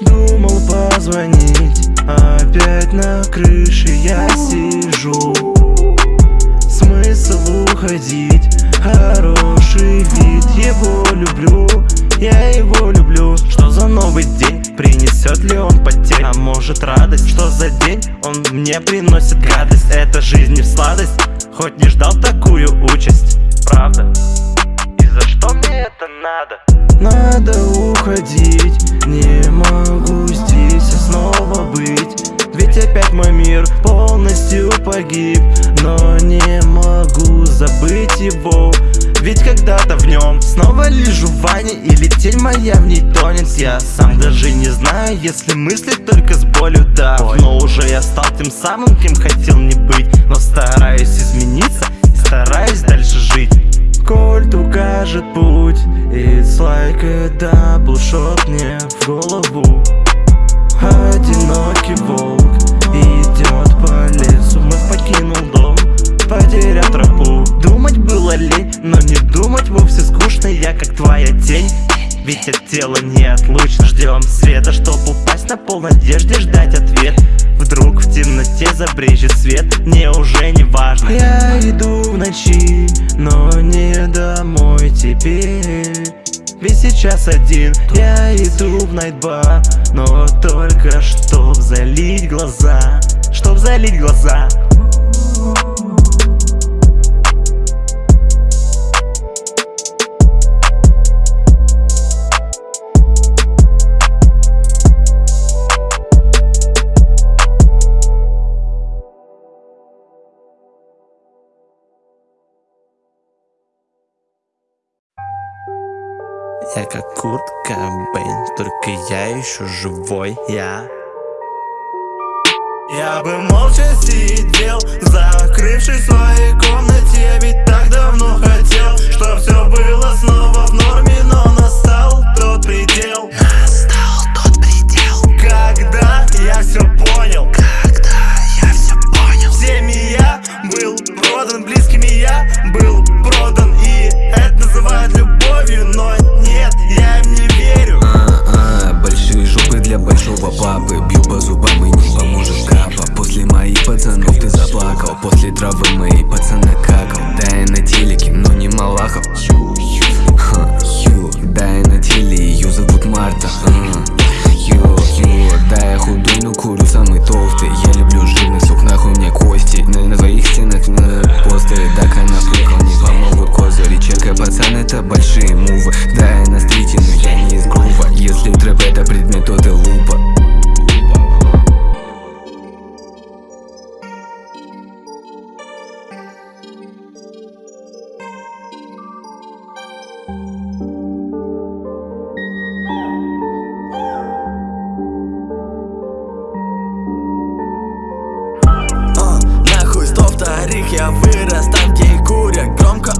Думал позвонить, опять на крыше я сижу. Смысл уходить, хороший вид, его люблю, я его люблю. Что за новый день, принесет ли он потерь, а может радость Что за день, он мне приносит гадость, это жизнь не в сладость Хоть не ждал такую участь, правда? И за что мне это надо? Надо уходить, не могу здесь снова быть. Ведь опять мой мир полностью погиб Но не могу забыть его. Ведь когда-то в нем Снова лежу в ванне или тень моя в ней тонет. Я сам даже не знаю, если мыслить только с болью, да. Но уже я стал тем самым, кем хотел не быть. Но стараюсь измениться стараюсь дальше жить Кольт укажет путь It's like a double shot мне в голову. Одинокий волк идет по лесу Вновь покинул дом, потеряв тропу. Думать было лень, но не думать вовсе скучно Я как твоя тень. Ведь от тела неотлучно Ждем света, чтоб упасть на пол надежде ждать ответ Вдруг в темноте забрежет свет, мне уже не важно. Я иду в ночи, но не домой теперь. Ведь сейчас один Я иду в найтбар Но только чтоб залить глаза Чтоб залить глаза Я как Курт Кобейн, только я еще живой, я. Я бы молча сидел, закрывшись в своей комнате Ведь так давно хотел, чтоб все было снова в норме Но настал тот предел Моей пацана какал Да я на телеке, но не Малахов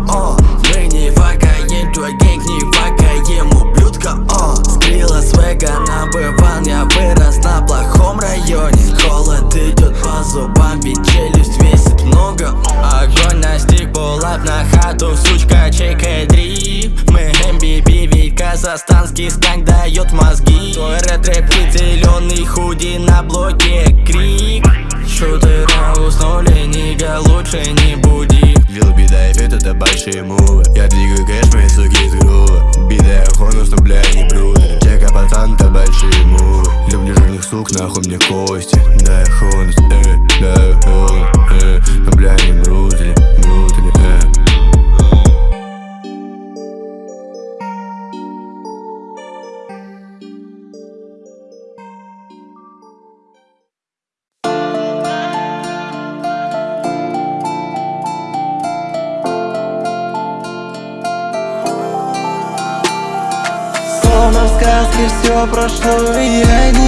о Мы не вакаем, твой гэнг не вакаем, ублюдка, о Скрила свега набыван, я вырос на плохом районе. Холод идет по зубам, ведь челюсть весит много. Огонь настиг, булап на хату, сучка, чекай дрип. Мы МББ, ведь казахстанский сканк дает мозги. Твой ретрэп зеленый худи на блоке крик. Шутера уснули, нига лучше не большие мувы. Я двигаю кэш, мои суки из грува Бида я хонус, но бля не брудер Чека пацан, это большие мувы. Люблю жирных сук, нахуй мне кости. Да я все прошло, и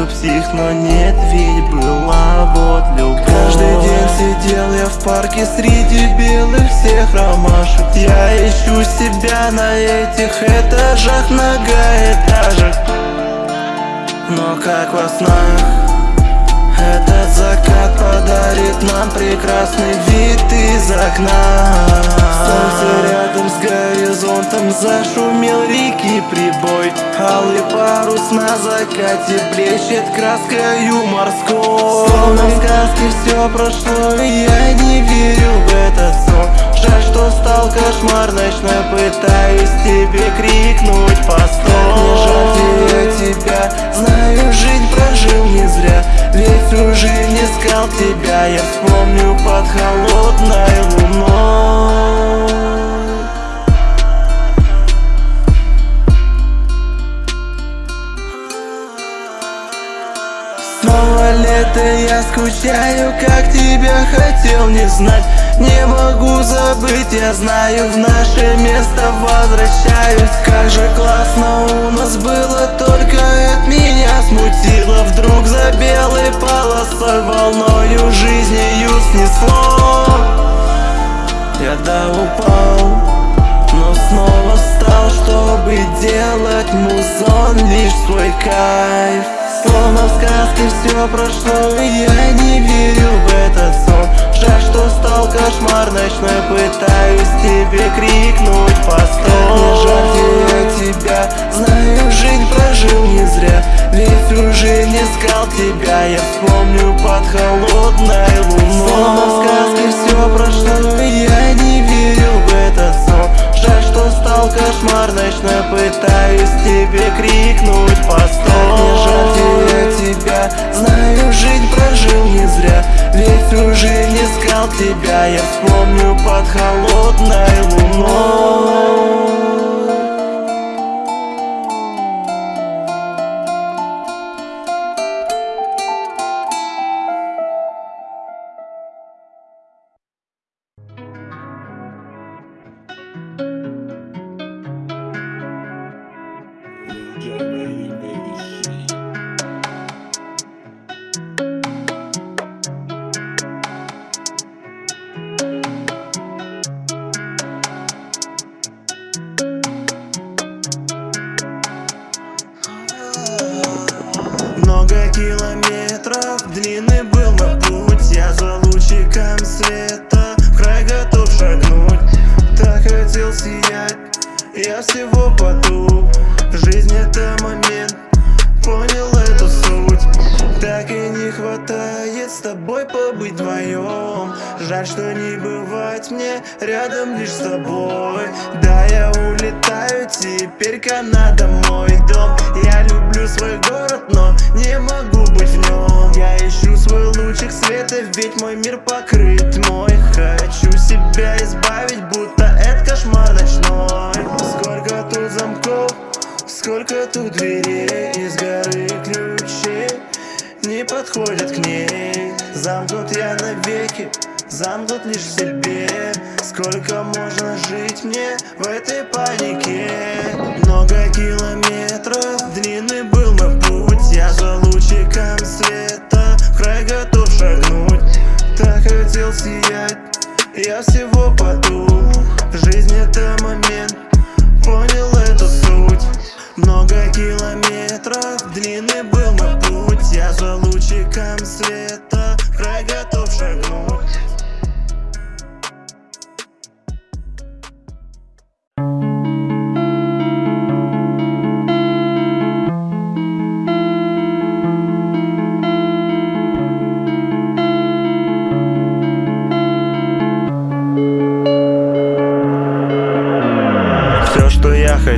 что псих, но нет, ведь была вот любовь. Каждый день сидел я в парке среди белых всех ромашек. Я ищу себя на этих этажах, многоэтажек Но как во снах этот закат подарит нам прекрасный вид из окна? Солнце рядом горизонтом зашумел реки прибой. Алый парус на закате блещет краскою морской. Словно в сказке все прошло, я не верю в этот сон. Жаль, что стал кошмар ночной, пытаюсь тебе крикнуть постой Не жаль тебя, знаю, жизнь прожил не зря. Ведь всю жизнь искал тебя, я вспомню под холодной тебя хотел не знать. Не могу забыть, я знаю, в наше место возвращаюсь. Как же классно у нас было, только от меня смутило. Вдруг за белой полосой волною жизнью снесло. Я да упал, но снова встал, чтобы делать музон лишь свой кайф Словно в сказке все прошло, и я не верю в этот сон. Жаль, что стал кошмар ночной, пытаюсь тебе крикнуть постой. Не жаль я тебя, знаю, жизнь прожил не зря. Ведь всю жизнь искал тебя, я вспомню под холодной луной. Словно в сказке все прошло, и я не верю в этот сон. Жаль, что стал кошмар ночной, пытаюсь тебе крикнуть знаю, жизнь прожил не зря. Ведь всю жизнь искал тебя, я вспомню под холодной луной вдвоем Жаль, что не бывать мне рядом лишь с тобой. Да, я улетаю теперь Канада мой дом. Я люблю свой город, но не могу быть в нем Я ищу свой лучик света, ведь мой мир покрыт тьмой Хочу себя избавить, будто это кошмар ночной. Сколько тут замков, сколько тут дверей Из горы ключей не подходят к ней. Замкнут я навеки, замкнут лишь в себе Сколько можно жить мне в этой панике? Много километров, длинный был мой путь. Я за лучиком света в край готов шагнуть. Так хотел сиять, я всего потух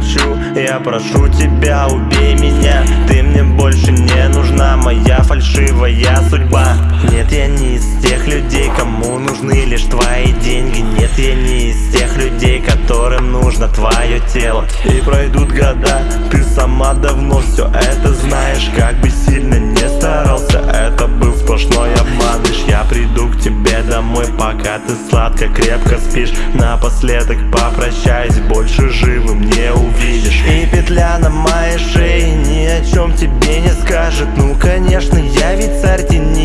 хочу, я прошу тебя, убей меня. Ты мне больше не нужна, моя фальшивая судьба Нет, я не из тех людей, кому нужны лишь твои деньги. Нет, я не из тех людей, которым нужно твое тело. И пройдут года, ты сама давно все это знаешь. Как бы сильно не старался, это был сплошной обман. Лишь я приду к тебе домой, пока ты сладко, крепко спишь. Напоследок попрощаюсь, больше живым не увидишь. И петля на моей шее ни о чем тебе не скажет. Ну конечно, я ведь царь тени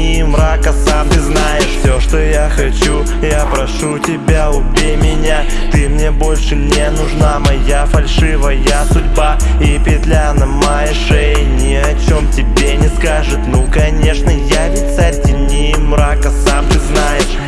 мрака Сам ты знаешь все, что я хочу. Я прошу тебя, убей меня. Ты мне больше не нужна Моя фальшивая судьба. И петля на моей шее Ни о чем тебе не скажет. Ну конечно, я ведь царь тени мрака Сам ты знаешь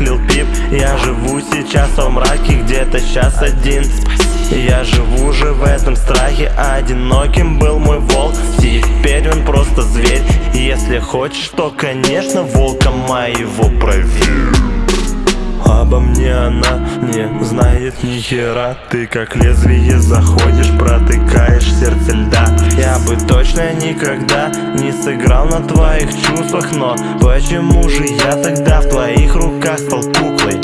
Лил Пип. Я живу сейчас во мраке Где-то сейчас один. Я живу уже в этом страхе. Одиноким был мой волк. Теперь он просто зверь. Если хочешь, то конечно Волка моего проверь Обо мне она не знает ни хера Ты как лезвие заходишь, протыкаешь сердце льда Я бы точно никогда не сыграл на твоих чувствах Но почему же я тогда в твоих руках стал куклой?